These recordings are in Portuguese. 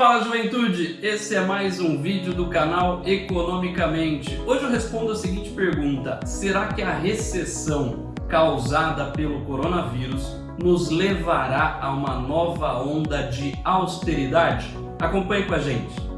Fala juventude, esse é mais um vídeo do canal Economicamente. Hoje eu respondo a seguinte pergunta, será que a recessão causada pelo coronavírus nos levará a uma nova onda de austeridade? Acompanhe com a gente.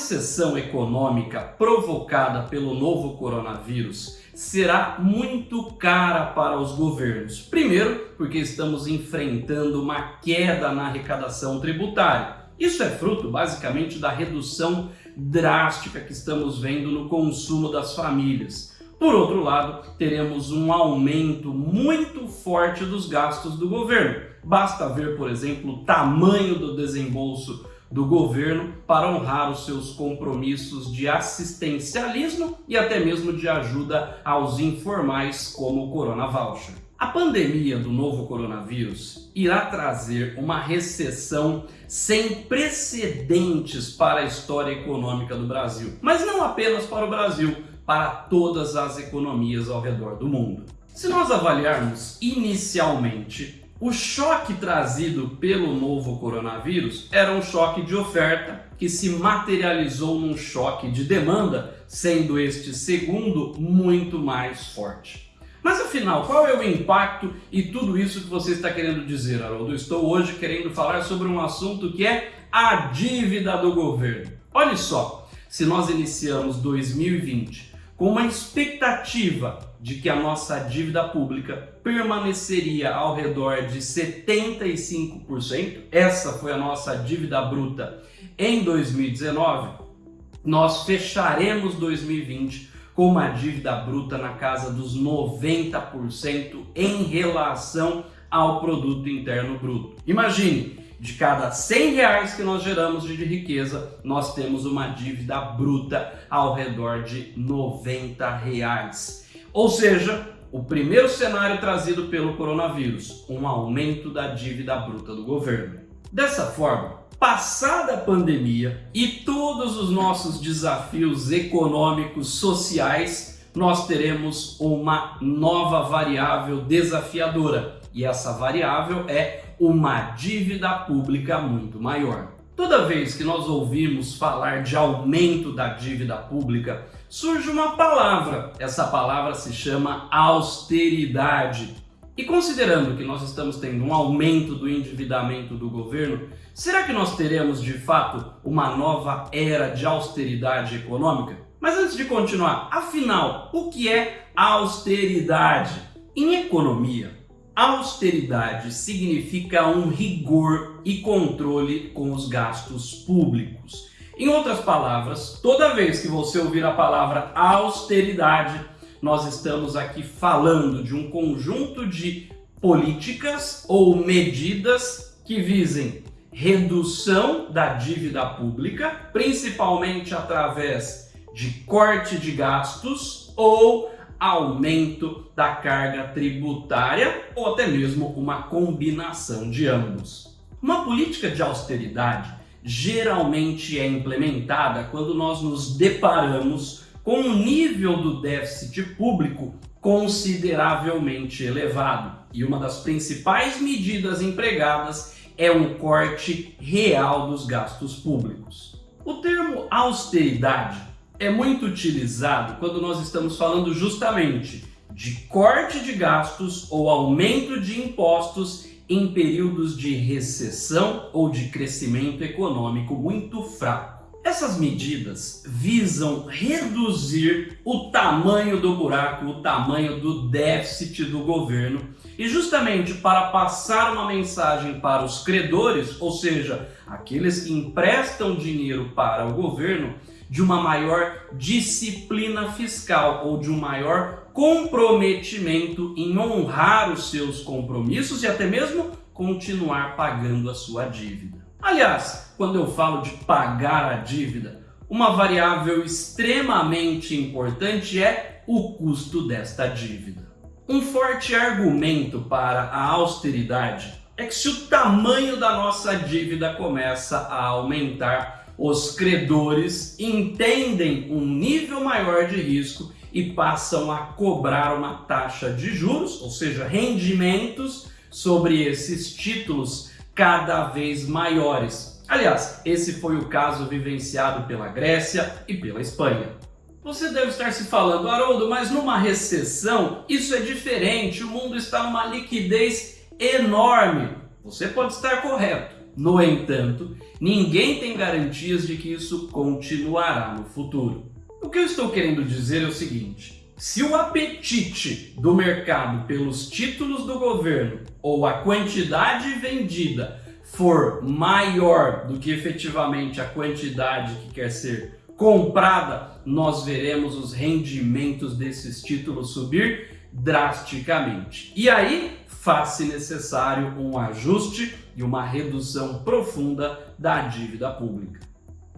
Recessão econômica provocada pelo novo coronavírus será muito cara para os governos. Primeiro, porque estamos enfrentando uma queda na arrecadação tributária. Isso é fruto basicamente da redução drástica que estamos vendo no consumo das famílias. Por outro lado, teremos um aumento muito forte dos gastos do governo. Basta ver, por exemplo, o tamanho do desembolso do governo para honrar os seus compromissos de assistencialismo e até mesmo de ajuda aos informais como o Corona Voucher. A pandemia do novo coronavírus irá trazer uma recessão sem precedentes para a história econômica do Brasil, mas não apenas para o Brasil, para todas as economias ao redor do mundo. Se nós avaliarmos inicialmente o choque trazido pelo novo coronavírus era um choque de oferta que se materializou num choque de demanda, sendo este segundo muito mais forte. Mas afinal, qual é o impacto e tudo isso que você está querendo dizer, Haroldo? Estou hoje querendo falar sobre um assunto que é a dívida do governo. Olha só, se nós iniciamos 2020 com uma expectativa de que a nossa dívida pública permaneceria ao redor de 75%, essa foi a nossa dívida bruta em 2019, nós fecharemos 2020 com uma dívida bruta na casa dos 90% em relação ao produto interno bruto. Imagine, de cada 100 reais que nós geramos de riqueza, nós temos uma dívida bruta ao redor de 90 reais. Ou seja, o primeiro cenário trazido pelo coronavírus, um aumento da dívida bruta do governo. Dessa forma, passada a pandemia e todos os nossos desafios econômicos, sociais, nós teremos uma nova variável desafiadora. E essa variável é uma dívida pública muito maior. Toda vez que nós ouvimos falar de aumento da dívida pública, surge uma palavra. Essa palavra se chama austeridade. E considerando que nós estamos tendo um aumento do endividamento do governo, será que nós teremos de fato uma nova era de austeridade econômica? Mas antes de continuar, afinal, o que é austeridade? Em economia, Austeridade significa um rigor e controle com os gastos públicos. Em outras palavras, toda vez que você ouvir a palavra austeridade, nós estamos aqui falando de um conjunto de políticas ou medidas que visem redução da dívida pública, principalmente através de corte de gastos ou aumento da carga tributária ou até mesmo uma combinação de ambos. Uma política de austeridade geralmente é implementada quando nós nos deparamos com um nível do déficit público consideravelmente elevado. E uma das principais medidas empregadas é um corte real dos gastos públicos. O termo austeridade é muito utilizado quando nós estamos falando justamente de corte de gastos ou aumento de impostos em períodos de recessão ou de crescimento econômico muito fraco. Essas medidas visam reduzir o tamanho do buraco, o tamanho do déficit do governo e justamente para passar uma mensagem para os credores, ou seja, aqueles que emprestam dinheiro para o governo, de uma maior disciplina fiscal ou de um maior comprometimento em honrar os seus compromissos e até mesmo continuar pagando a sua dívida. Aliás, quando eu falo de pagar a dívida, uma variável extremamente importante é o custo desta dívida. Um forte argumento para a austeridade é que se o tamanho da nossa dívida começa a aumentar, os credores entendem um nível maior de risco e passam a cobrar uma taxa de juros, ou seja, rendimentos sobre esses títulos cada vez maiores. Aliás, esse foi o caso vivenciado pela Grécia e pela Espanha. Você deve estar se falando, Haroldo, mas numa recessão isso é diferente, o mundo está numa liquidez enorme. Você pode estar correto. No entanto, ninguém tem garantias de que isso continuará no futuro. O que eu estou querendo dizer é o seguinte, se o apetite do mercado pelos títulos do governo ou a quantidade vendida for maior do que efetivamente a quantidade que quer ser comprada, nós veremos os rendimentos desses títulos subir drasticamente. E aí faz-se necessário um ajuste e uma redução profunda da dívida pública.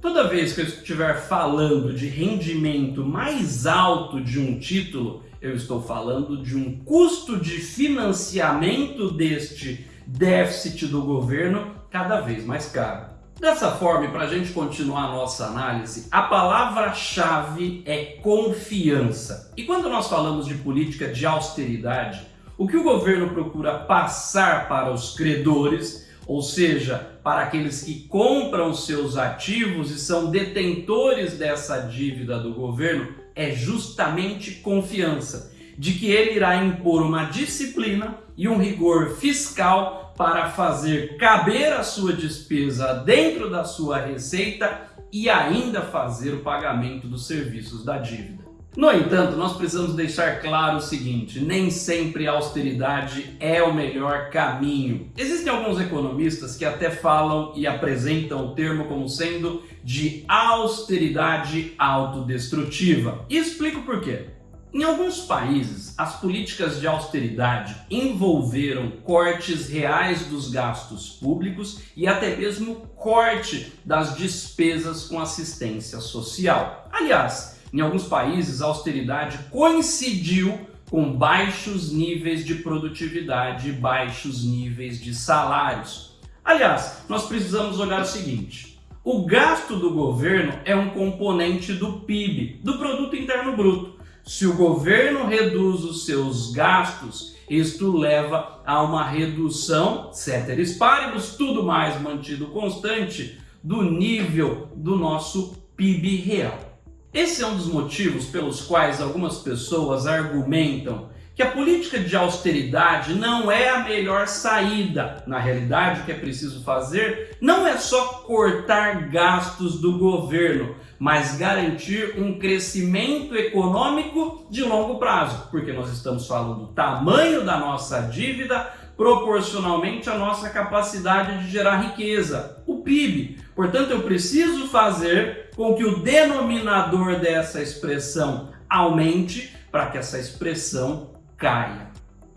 Toda vez que eu estiver falando de rendimento mais alto de um título, eu estou falando de um custo de financiamento deste déficit do governo cada vez mais caro. Dessa forma, para a gente continuar a nossa análise, a palavra-chave é confiança. E quando nós falamos de política de austeridade, o que o governo procura passar para os credores, ou seja, para aqueles que compram seus ativos e são detentores dessa dívida do governo, é justamente confiança de que ele irá impor uma disciplina e um rigor fiscal para fazer caber a sua despesa dentro da sua receita e ainda fazer o pagamento dos serviços da dívida. No entanto, nós precisamos deixar claro o seguinte, nem sempre a austeridade é o melhor caminho. Existem alguns economistas que até falam e apresentam o termo como sendo de austeridade autodestrutiva. E explico por quê. Em alguns países, as políticas de austeridade envolveram cortes reais dos gastos públicos e até mesmo corte das despesas com assistência social. Aliás, em alguns países a austeridade coincidiu com baixos níveis de produtividade e baixos níveis de salários. Aliás, nós precisamos olhar o seguinte, o gasto do governo é um componente do PIB, do Produto Interno Bruto. Se o governo reduz os seus gastos, isto leva a uma redução, ceteris paribus, tudo mais mantido constante, do nível do nosso PIB real. Esse é um dos motivos pelos quais algumas pessoas argumentam que a política de austeridade não é a melhor saída. Na realidade, o que é preciso fazer não é só cortar gastos do governo, mas garantir um crescimento econômico de longo prazo, porque nós estamos falando do tamanho da nossa dívida proporcionalmente à nossa capacidade de gerar riqueza, o PIB. Portanto, eu preciso fazer com que o denominador dessa expressão aumente para que essa expressão caia.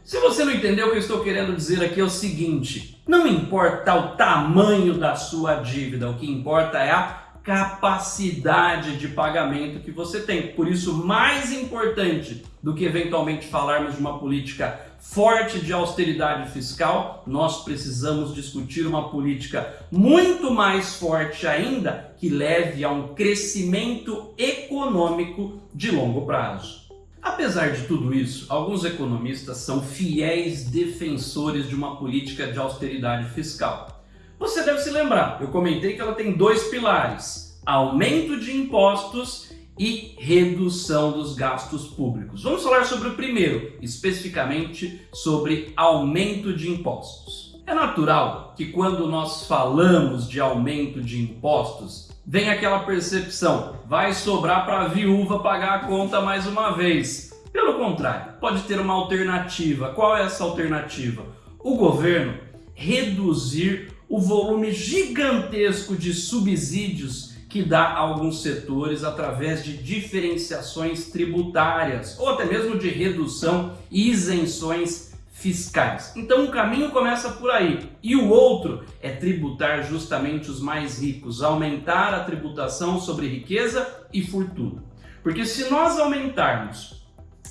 Se você não entendeu o que eu estou querendo dizer aqui é o seguinte, não importa o tamanho da sua dívida, o que importa é a capacidade de pagamento que você tem. Por isso, mais importante do que eventualmente falarmos de uma política forte de austeridade fiscal, nós precisamos discutir uma política muito mais forte ainda que leve a um crescimento econômico de longo prazo. Apesar de tudo isso, alguns economistas são fiéis defensores de uma política de austeridade fiscal. Você deve se lembrar, eu comentei que ela tem dois pilares, aumento de impostos e redução dos gastos públicos. Vamos falar sobre o primeiro, especificamente sobre aumento de impostos. É natural que quando nós falamos de aumento de impostos, vem aquela percepção, vai sobrar para a viúva pagar a conta mais uma vez. Pelo contrário, pode ter uma alternativa. Qual é essa alternativa? O governo reduzir o volume gigantesco de subsídios que dá a alguns setores através de diferenciações tributárias ou até mesmo de redução e isenções fiscais. Então o caminho começa por aí. E o outro é tributar justamente os mais ricos, aumentar a tributação sobre riqueza e fortuna. Porque se nós aumentarmos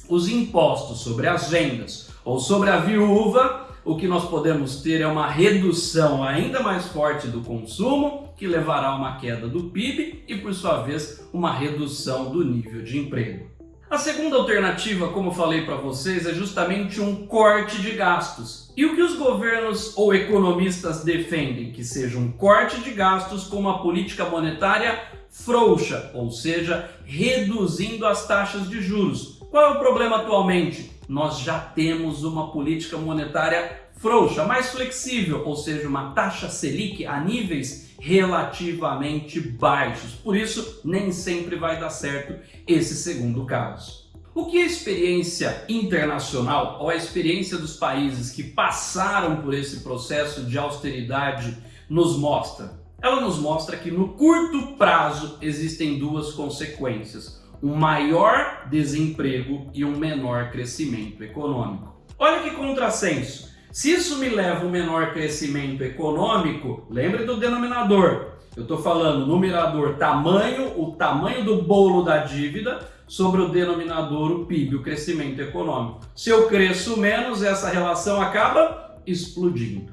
os impostos sobre as vendas ou sobre a viúva, o que nós podemos ter é uma redução ainda mais forte do consumo, que levará a uma queda do PIB e, por sua vez, uma redução do nível de emprego. A segunda alternativa, como falei para vocês, é justamente um corte de gastos. E o que os governos ou economistas defendem? Que seja um corte de gastos com uma política monetária frouxa, ou seja, reduzindo as taxas de juros. Qual é o problema atualmente? Nós já temos uma política monetária frouxa, mais flexível, ou seja, uma taxa Selic a níveis relativamente baixos. Por isso, nem sempre vai dar certo esse segundo caso. O que a experiência internacional ou a experiência dos países que passaram por esse processo de austeridade nos mostra? Ela nos mostra que no curto prazo existem duas consequências, um maior desemprego e um menor crescimento econômico. Olha que contrassenso! Se isso me leva a um menor crescimento econômico, lembre do denominador. Eu estou falando numerador tamanho, o tamanho do bolo da dívida, sobre o denominador, o PIB, o crescimento econômico. Se eu cresço menos, essa relação acaba explodindo.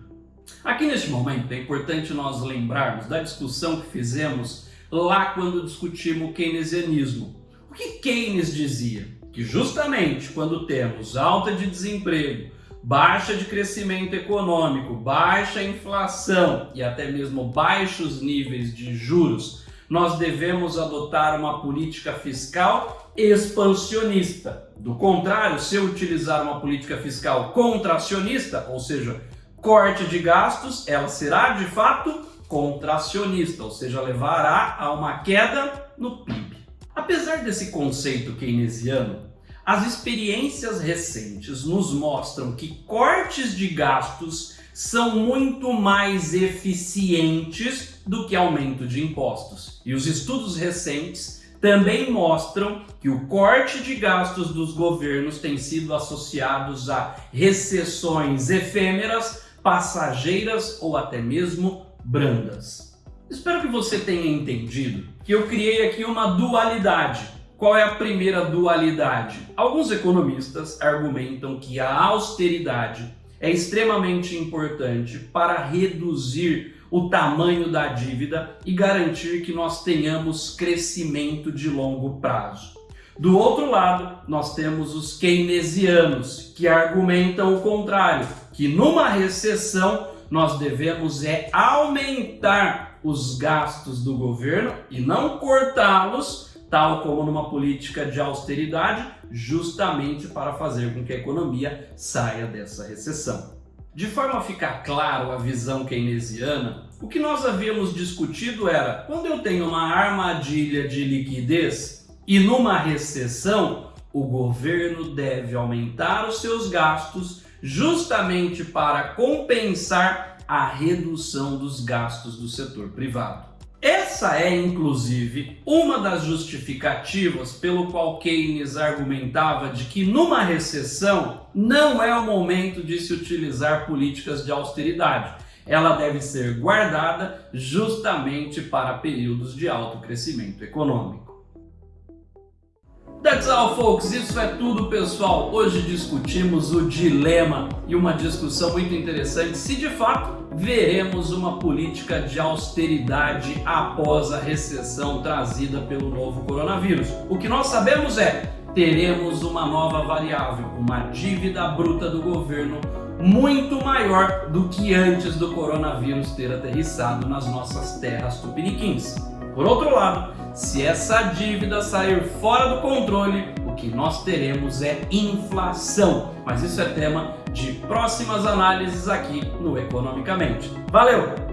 Aqui neste momento é importante nós lembrarmos da discussão que fizemos lá quando discutimos o keynesianismo. O que Keynes dizia? Que justamente quando temos alta de desemprego, baixa de crescimento econômico, baixa inflação e até mesmo baixos níveis de juros, nós devemos adotar uma política fiscal expansionista. Do contrário, se eu utilizar uma política fiscal contracionista, ou seja, corte de gastos, ela será de fato contracionista, ou seja, levará a uma queda no PIB. Apesar desse conceito keynesiano, as experiências recentes nos mostram que cortes de gastos são muito mais eficientes do que aumento de impostos. E os estudos recentes também mostram que o corte de gastos dos governos tem sido associados a recessões efêmeras, passageiras ou até mesmo brandas. Espero que você tenha entendido que eu criei aqui uma dualidade qual é a primeira dualidade? Alguns economistas argumentam que a austeridade é extremamente importante para reduzir o tamanho da dívida e garantir que nós tenhamos crescimento de longo prazo. Do outro lado, nós temos os keynesianos, que argumentam o contrário, que numa recessão nós devemos é aumentar os gastos do governo e não cortá-los tal como numa política de austeridade, justamente para fazer com que a economia saia dessa recessão. De forma a ficar claro a visão keynesiana, o que nós havíamos discutido era, quando eu tenho uma armadilha de liquidez e numa recessão, o governo deve aumentar os seus gastos justamente para compensar a redução dos gastos do setor privado. Essa é, inclusive, uma das justificativas pelo qual Keynes argumentava de que numa recessão não é o momento de se utilizar políticas de austeridade. Ela deve ser guardada justamente para períodos de alto crescimento econômico. That's all, folks. Isso é tudo, pessoal. Hoje discutimos o dilema e uma discussão muito interessante se de fato veremos uma política de austeridade após a recessão trazida pelo novo coronavírus. O que nós sabemos é teremos uma nova variável, uma dívida bruta do governo muito maior do que antes do coronavírus ter aterrissado nas nossas terras tupiniquins. Por outro lado, se essa dívida sair fora do controle, o que nós teremos é inflação. Mas isso é tema de próximas análises aqui no Economicamente. Valeu!